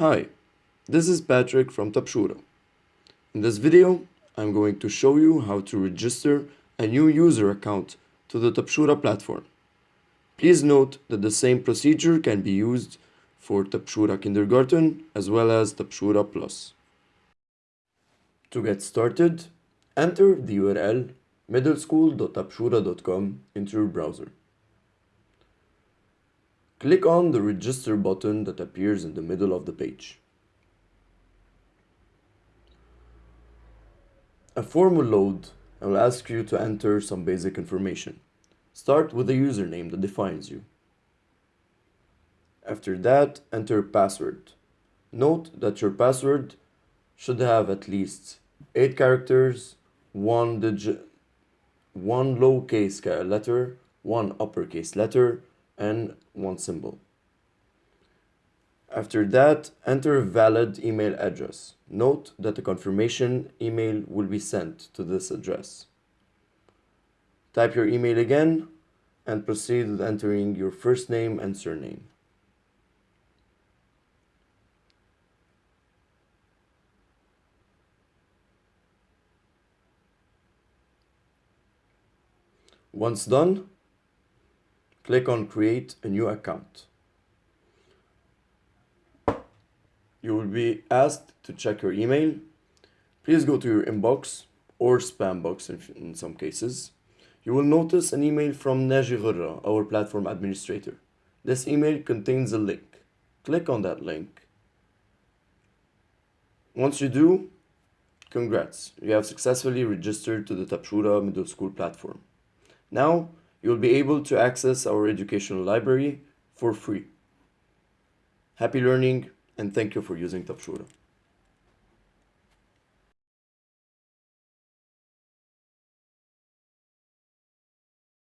Hi, this is Patrick from Tabshoura. In this video, I'm going to show you how to register a new user account to the Tabshoura platform. Please note that the same procedure can be used for Tabshoura Kindergarten as well as Tabshoura Plus. To get started, enter the URL middleschool.tabshoura.com into your browser. Click on the register button that appears in the middle of the page. A form will load and will ask you to enter some basic information. Start with the username that defines you. After that, enter password. Note that your password should have at least 8 characters, 1 digit, 1 lowercase letter, 1 uppercase letter, and one symbol. After that, enter a valid email address. Note that the confirmation email will be sent to this address. Type your email again and proceed with entering your first name and surname. Once done, click on create a new account. You will be asked to check your email. Please go to your inbox or spam box in, some cases. You will notice an email from Naji Ghurra, our platform administrator. This email contains a link. Click on that link. Once you do, congrats, you have successfully registered to the Tabshoura Middle School platform. Now, you'll be able to access our educational library for free. Happy learning and thank you for using Tabshoura.